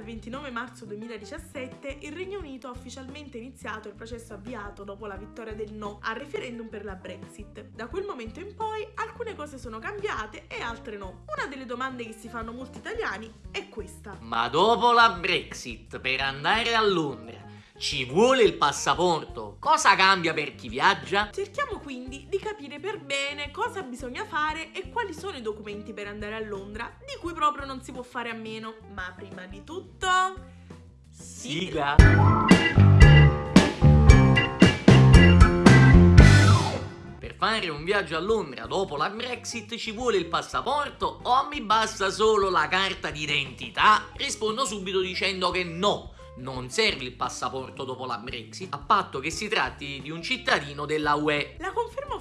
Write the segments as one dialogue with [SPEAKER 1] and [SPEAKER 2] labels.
[SPEAKER 1] al 29 marzo 2017 il Regno Unito ha ufficialmente iniziato il processo avviato dopo la vittoria del no al referendum per la Brexit. Da quel momento in poi alcune cose sono cambiate e altre no. Una delle domande che si fanno molti italiani è questa.
[SPEAKER 2] Ma dopo la Brexit, per andare a Londra, ci vuole il passaporto? Cosa cambia per chi viaggia?
[SPEAKER 1] Cerchiamo quindi di capire per bene cosa bisogna fare e quali sono i documenti per andare a Londra, di cui proprio non si può fare a meno. Ma prima di tutto...
[SPEAKER 2] Siga! Per fare un viaggio a Londra dopo la Brexit ci vuole il passaporto o mi basta solo la carta d'identità? Rispondo subito dicendo che no non serve il passaporto dopo la Brexit, a patto che si tratti di un cittadino della UE.
[SPEAKER 1] La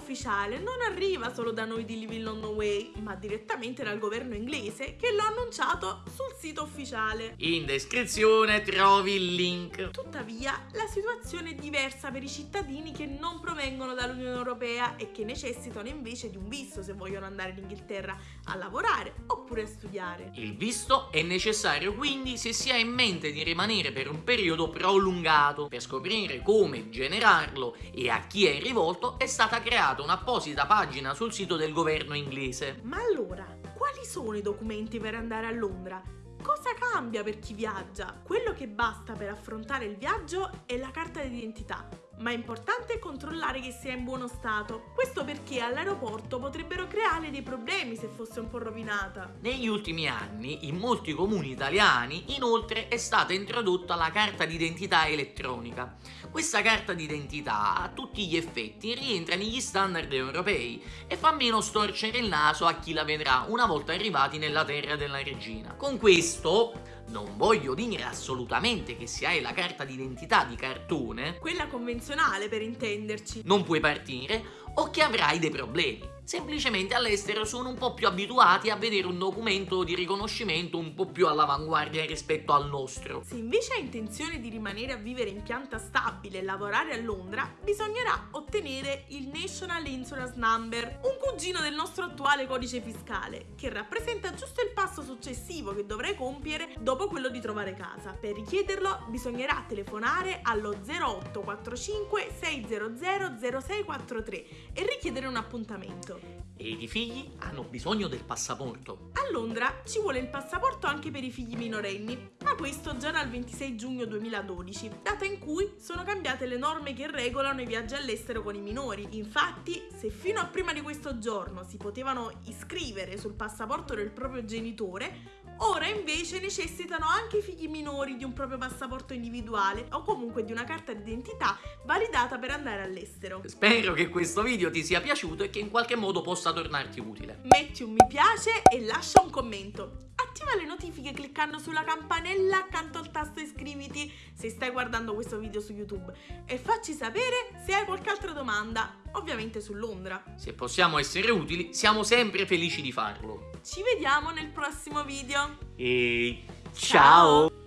[SPEAKER 1] ufficiale non arriva solo da noi di Live in London Way, ma direttamente dal governo inglese che l'ha annunciato sul sito ufficiale.
[SPEAKER 2] In descrizione trovi il link.
[SPEAKER 1] Tuttavia, la situazione è diversa per i cittadini che non provengono dall'Unione Europea e che necessitano invece di un visto se vogliono andare in Inghilterra a lavorare oppure a studiare.
[SPEAKER 2] Il visto è necessario quindi se si ha in mente di rimanere per un periodo prolungato. Per scoprire come generarlo e a chi è rivolto è stata creata un'apposita pagina sul sito del governo inglese.
[SPEAKER 1] Ma allora, quali sono i documenti per andare a Londra? Cosa cambia per chi viaggia? Quello che basta per affrontare il viaggio è la carta d'identità ma è importante controllare che sia in buono stato. Questo perché all'aeroporto potrebbero creare dei problemi se fosse un po' rovinata.
[SPEAKER 2] Negli ultimi anni, in molti comuni italiani, inoltre è stata introdotta la carta d'identità elettronica. Questa carta d'identità a tutti gli effetti rientra negli standard europei e fa meno storcere il naso a chi la vedrà una volta arrivati nella terra della regina. Con questo non voglio dire assolutamente che se hai la carta d'identità di cartone,
[SPEAKER 1] quella convenzionale per intenderci,
[SPEAKER 2] non puoi partire o che avrai dei problemi. Semplicemente all'estero sono un po' più abituati a vedere un documento di riconoscimento un po' più all'avanguardia rispetto al nostro.
[SPEAKER 1] Se invece hai intenzione di rimanere a vivere in pianta stabile e lavorare a Londra, bisognerà ottenere il National Insurance Number, un cugino del nostro attuale codice fiscale, che rappresenta giusto il passo successivo che dovrai compiere dopo quello di trovare casa. Per richiederlo bisognerà telefonare allo 0845 600 0643 e richiedere un appuntamento.
[SPEAKER 2] E i figli hanno bisogno del passaporto.
[SPEAKER 1] A Londra ci vuole il passaporto anche per i figli minorenni, ma questo già dal 26 giugno 2012, data in cui sono cambiate le norme che regolano i viaggi all'estero con i minori. Infatti, se fino a prima di questo giorno si potevano iscrivere sul passaporto del proprio genitore, Ora invece necessitano anche i figli minori di un proprio passaporto individuale o comunque di una carta d'identità validata per andare all'estero.
[SPEAKER 2] Spero che questo video ti sia piaciuto e che in qualche modo possa tornarti utile.
[SPEAKER 1] Metti un mi piace e lascia un commento. Attiva le notifiche cliccando sulla campanella accanto al tasto iscriviti se stai guardando questo video su YouTube e facci sapere se hai qualche altra domanda, ovviamente su Londra.
[SPEAKER 2] Se possiamo essere utili, siamo sempre felici di farlo.
[SPEAKER 1] Ci vediamo nel prossimo video.
[SPEAKER 2] E ciao. ciao.